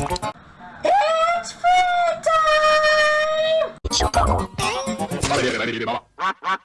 It's free time!